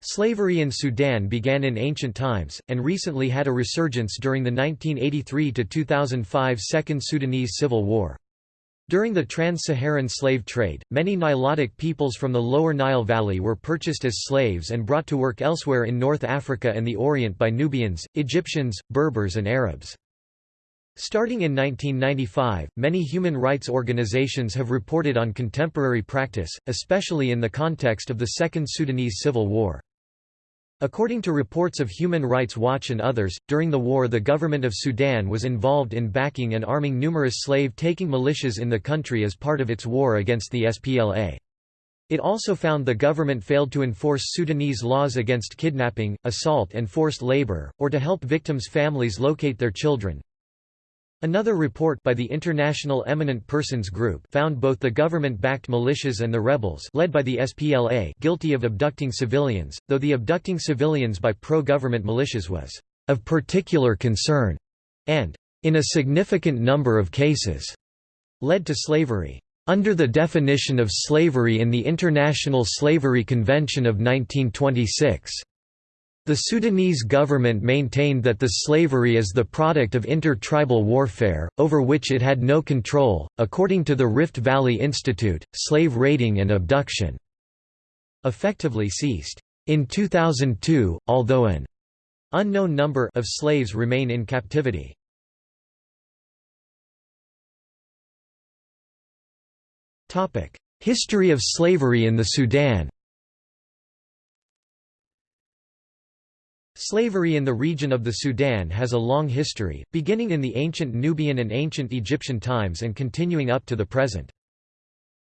Slavery in Sudan began in ancient times, and recently had a resurgence during the 1983–2005 Second Sudanese Civil War. During the trans-Saharan slave trade, many Nilotic peoples from the lower Nile Valley were purchased as slaves and brought to work elsewhere in North Africa and the Orient by Nubians, Egyptians, Berbers and Arabs. Starting in 1995, many human rights organizations have reported on contemporary practice, especially in the context of the Second Sudanese Civil War. According to reports of Human Rights Watch and others, during the war the government of Sudan was involved in backing and arming numerous slave-taking militias in the country as part of its war against the SPLA. It also found the government failed to enforce Sudanese laws against kidnapping, assault and forced labor, or to help victims' families locate their children, Another report by the International Eminent Persons Group found both the government-backed militias and the rebels led by the SPLA guilty of abducting civilians, though the abducting civilians by pro-government militias was of particular concern and in a significant number of cases led to slavery. Under the definition of slavery in the International Slavery Convention of 1926, the Sudanese government maintained that the slavery is the product of inter-tribal warfare, over which it had no control. According to the Rift Valley Institute, slave raiding and abduction effectively ceased. In 2002, although an unknown number of slaves remain in captivity. History of slavery in the Sudan Slavery in the region of the Sudan has a long history, beginning in the ancient Nubian and ancient Egyptian times and continuing up to the present.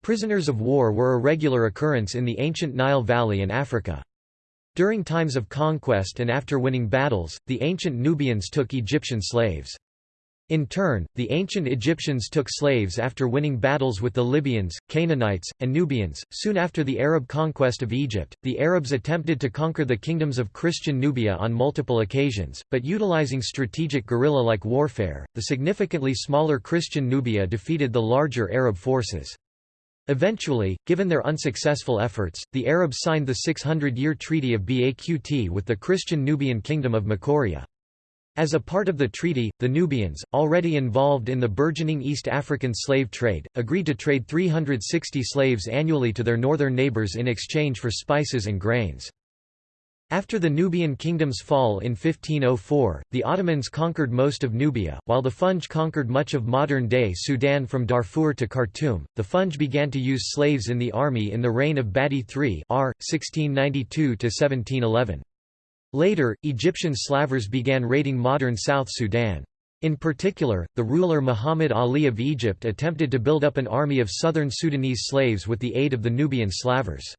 Prisoners of war were a regular occurrence in the ancient Nile Valley and Africa. During times of conquest and after winning battles, the ancient Nubians took Egyptian slaves. In turn, the ancient Egyptians took slaves after winning battles with the Libyans, Canaanites, and Nubians. Soon after the Arab conquest of Egypt, the Arabs attempted to conquer the kingdoms of Christian Nubia on multiple occasions, but utilizing strategic guerrilla like warfare, the significantly smaller Christian Nubia defeated the larger Arab forces. Eventually, given their unsuccessful efforts, the Arabs signed the 600-year Treaty of Baqt with the Christian Nubian kingdom of Makuria. As a part of the treaty, the Nubians, already involved in the burgeoning East African slave trade, agreed to trade 360 slaves annually to their northern neighbors in exchange for spices and grains. After the Nubian kingdom's fall in 1504, the Ottomans conquered most of Nubia, while the Funj conquered much of modern-day Sudan from Darfur to Khartoum. The Funj began to use slaves in the army in the reign of Badi III R. 1692 1711. Later, Egyptian slavers began raiding modern South Sudan. In particular, the ruler Muhammad Ali of Egypt attempted to build up an army of southern Sudanese slaves with the aid of the Nubian slavers.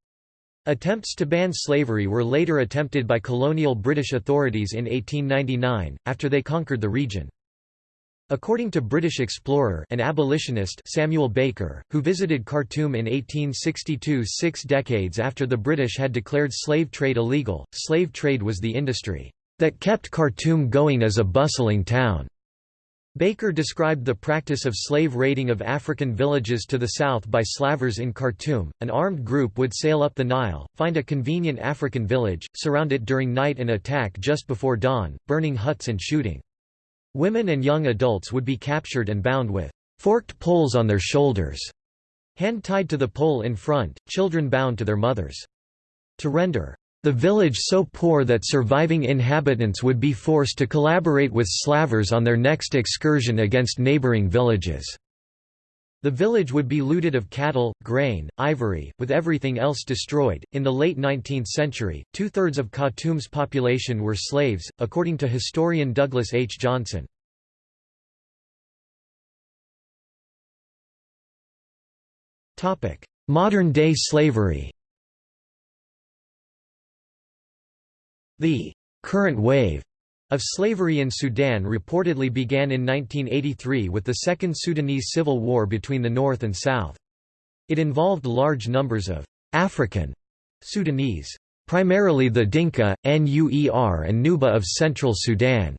Attempts to ban slavery were later attempted by colonial British authorities in 1899, after they conquered the region. According to British explorer and abolitionist Samuel Baker, who visited Khartoum in 1862 six decades after the British had declared slave trade illegal, slave trade was the industry that kept Khartoum going as a bustling town. Baker described the practice of slave raiding of African villages to the south by slavers in Khartoum. An armed group would sail up the Nile, find a convenient African village, surround it during night and attack just before dawn, burning huts and shooting. Women and young adults would be captured and bound with forked poles on their shoulders, hand tied to the pole in front, children bound to their mothers. To render the village so poor that surviving inhabitants would be forced to collaborate with slavers on their next excursion against neighboring villages. The village would be looted of cattle, grain, ivory, with everything else destroyed. In the late 19th century, two thirds of Khartoum's population were slaves, according to historian Douglas H. Johnson. Modern day slavery The current wave of slavery in Sudan reportedly began in 1983 with the Second Sudanese Civil War between the North and South. It involved large numbers of African Sudanese, primarily the Dinka, Nuer and Nuba of central Sudan,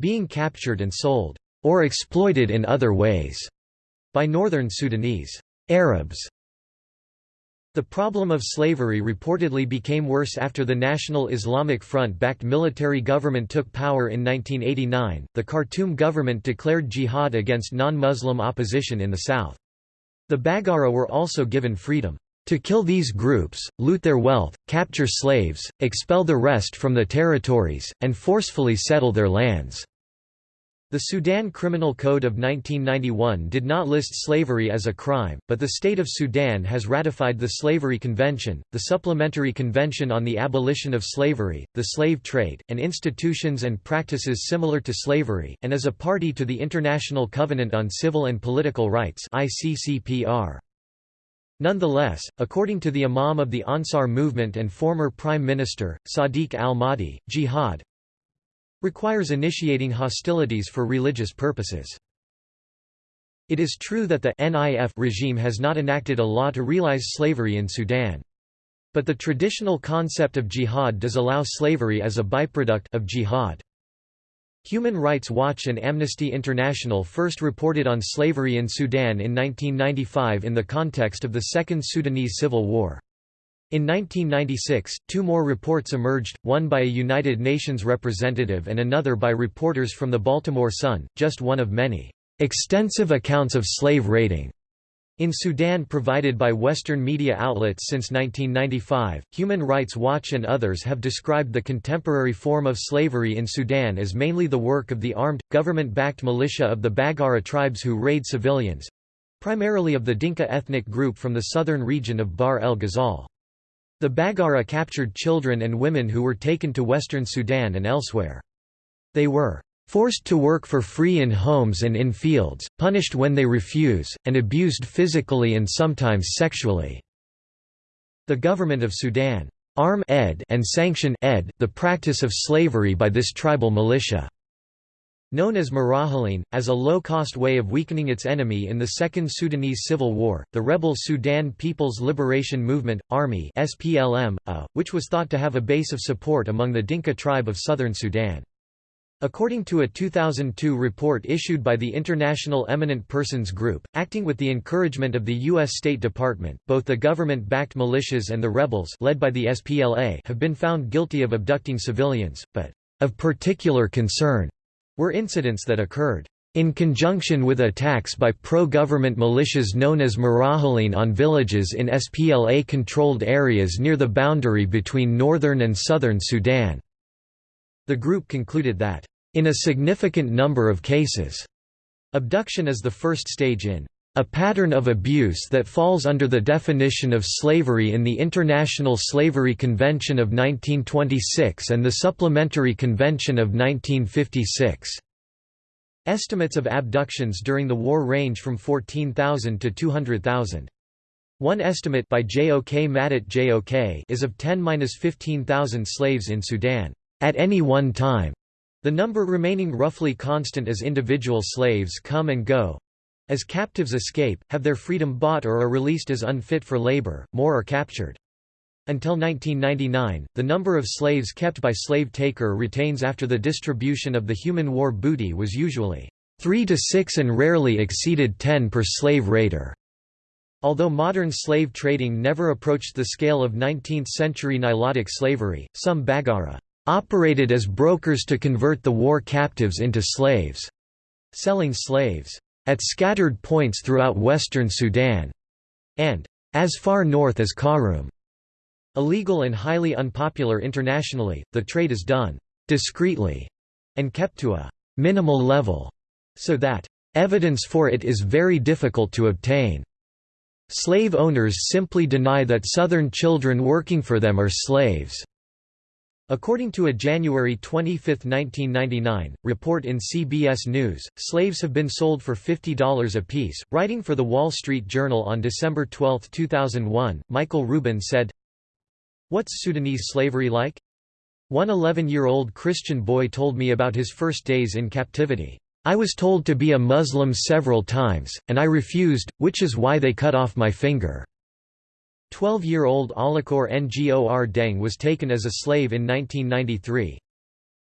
being captured and sold, or exploited in other ways, by northern Sudanese Arabs The problem of slavery reportedly became worse after the National Islamic Front-backed military government took power in 1989. The Khartoum government declared jihad against non-Muslim opposition in the south. The Baggara were also given freedom to kill these groups, loot their wealth, capture slaves, expel the rest from the territories, and forcefully settle their lands. The Sudan Criminal Code of 1991 did not list slavery as a crime, but the State of Sudan has ratified the Slavery Convention, the Supplementary Convention on the Abolition of Slavery, the Slave Trade, and institutions and practices similar to slavery, and is a party to the International Covenant on Civil and Political Rights Nonetheless, according to the Imam of the Ansar movement and former Prime Minister, Sadiq al-Mahdi, jihad, requires initiating hostilities for religious purposes. It is true that the NIF regime has not enacted a law to realize slavery in Sudan. But the traditional concept of jihad does allow slavery as a byproduct of jihad. Human Rights Watch and Amnesty International first reported on slavery in Sudan in 1995 in the context of the Second Sudanese Civil War. In 1996, two more reports emerged, one by a United Nations representative and another by reporters from the Baltimore Sun, just one of many extensive accounts of slave raiding in Sudan provided by Western media outlets since 1995, Human Rights Watch and others have described the contemporary form of slavery in Sudan as mainly the work of the armed, government-backed militia of the Baggara tribes who raid civilians—primarily of the Dinka ethnic group from the southern region of Bahr el Ghazal. The Baggara captured children and women who were taken to western Sudan and elsewhere. They were forced to work for free in homes and in fields, punished when they refuse, and abused physically and sometimes sexually. The government of Sudan arm ed and sanction ed the practice of slavery by this tribal militia. Known as Marahaleen, as a low-cost way of weakening its enemy in the Second Sudanese Civil War, the rebel Sudan People's Liberation Movement, Army SPLM, uh, which was thought to have a base of support among the Dinka tribe of southern Sudan. According to a 2002 report issued by the International Eminent Persons Group, acting with the encouragement of the U.S. State Department, both the government-backed militias and the rebels led by the SPLA have been found guilty of abducting civilians, but of particular concern were incidents that occurred in conjunction with attacks by pro-government militias known as Marahaleen on villages in SPLA-controlled areas near the boundary between northern and southern Sudan. The group concluded that, in a significant number of cases, abduction is the first stage in a pattern of abuse that falls under the definition of slavery in the International Slavery Convention of 1926 and the Supplementary Convention of 1956. Estimates of abductions during the war range from 14,000 to 200,000. One estimate by J.O.K. Madut J.O.K. is of 10–15,000 slaves in Sudan, at any one time, the number remaining roughly constant as individual slaves come and go, as captives escape, have their freedom bought or are released as unfit for labor, more are captured. Until 1999, the number of slaves kept by slave taker retains after the distribution of the human war booty was usually 3 to 6 and rarely exceeded 10 per slave raider. Although modern slave trading never approached the scale of 19th-century Nilotic slavery, some Baggara operated as brokers to convert the war captives into slaves, selling slaves at scattered points throughout western Sudan, and as far north as Khartoum. Illegal and highly unpopular internationally, the trade is done discreetly and kept to a minimal level, so that evidence for it is very difficult to obtain. Slave owners simply deny that Southern children working for them are slaves. According to a January 25, 1999, report in CBS News, slaves have been sold for $50 apiece. Writing for The Wall Street Journal on December 12, 2001, Michael Rubin said, What's Sudanese slavery like? One 11-year-old Christian boy told me about his first days in captivity. I was told to be a Muslim several times, and I refused, which is why they cut off my finger. 12-year-old Alakor Ngor Deng was taken as a slave in 1993.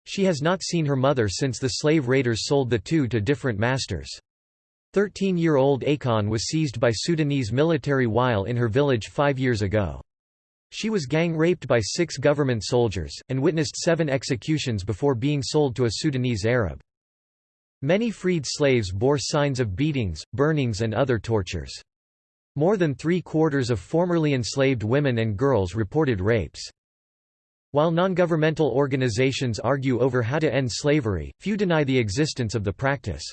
She has not seen her mother since the slave raiders sold the two to different masters. 13-year-old Akon was seized by Sudanese military while in her village five years ago. She was gang-raped by six government soldiers, and witnessed seven executions before being sold to a Sudanese Arab. Many freed slaves bore signs of beatings, burnings and other tortures. More than three-quarters of formerly enslaved women and girls reported rapes. While non-governmental organizations argue over how to end slavery, few deny the existence of the practice.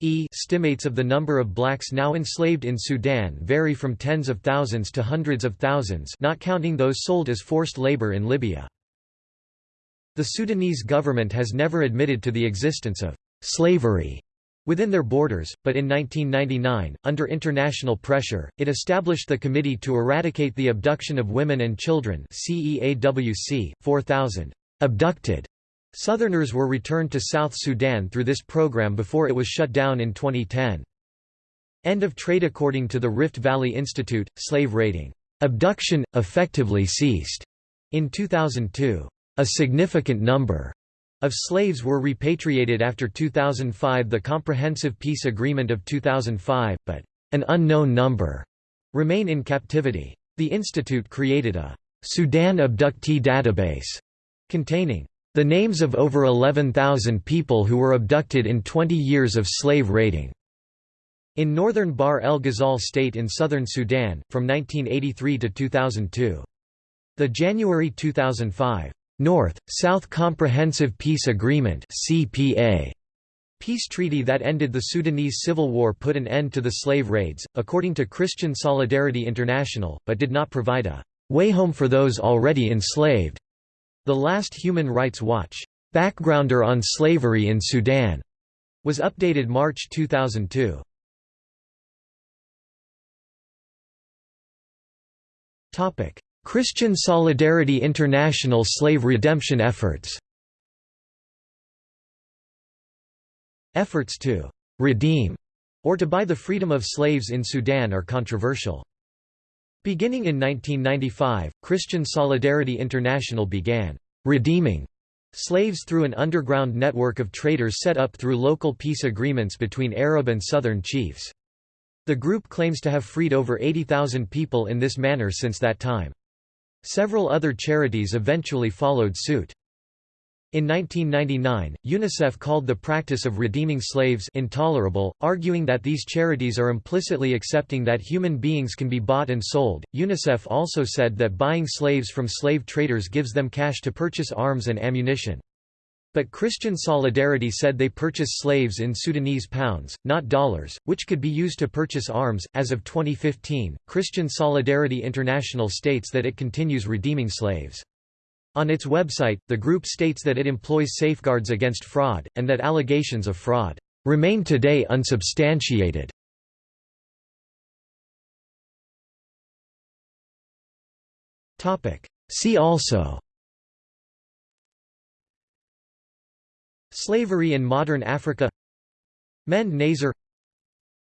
E estimates of the number of blacks now enslaved in Sudan vary from tens of thousands to hundreds of thousands not counting those sold as forced labor in Libya. The Sudanese government has never admitted to the existence of slavery within their borders, but in 1999, under international pressure, it established the Committee to Eradicate the Abduction of Women and Children CEAWC, 4,000 abducted Southerners were returned to South Sudan through this program before it was shut down in 2010. End of trade According to the Rift Valley Institute, slave raiding abduction, effectively ceased in 2002. A significant number of slaves were repatriated after 2005 the Comprehensive Peace Agreement of 2005, but an unknown number remain in captivity. The institute created a Sudan abductee database containing the names of over 11,000 people who were abducted in 20 years of slave raiding. In northern Bahr el Ghazal state in southern Sudan, from 1983 to 2002. The January 2005 North-South Comprehensive Peace Agreement CPA Peace treaty that ended the Sudanese civil war put an end to the slave raids, according to Christian Solidarity International, but did not provide a way home for those already enslaved. The last Human Rights Watch backgrounder on slavery in Sudan was updated March 2002. Topic: Christian Solidarity International slave redemption efforts Efforts to «redeem» or to buy the freedom of slaves in Sudan are controversial. Beginning in 1995, Christian Solidarity International began «redeeming» slaves through an underground network of traders set up through local peace agreements between Arab and Southern chiefs. The group claims to have freed over 80,000 people in this manner since that time. Several other charities eventually followed suit. In 1999, UNICEF called the practice of redeeming slaves intolerable, arguing that these charities are implicitly accepting that human beings can be bought and sold. UNICEF also said that buying slaves from slave traders gives them cash to purchase arms and ammunition. But Christian Solidarity said they purchase slaves in Sudanese pounds, not dollars, which could be used to purchase arms. As of 2015, Christian Solidarity International states that it continues redeeming slaves. On its website, the group states that it employs safeguards against fraud, and that allegations of fraud remain today unsubstantiated. See also Slavery in modern Africa. Mende Nazer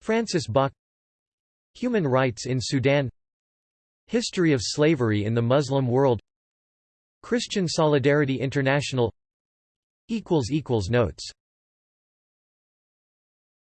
Francis Bok. Human rights in Sudan. History of slavery in the Muslim world. Christian Solidarity International. Notes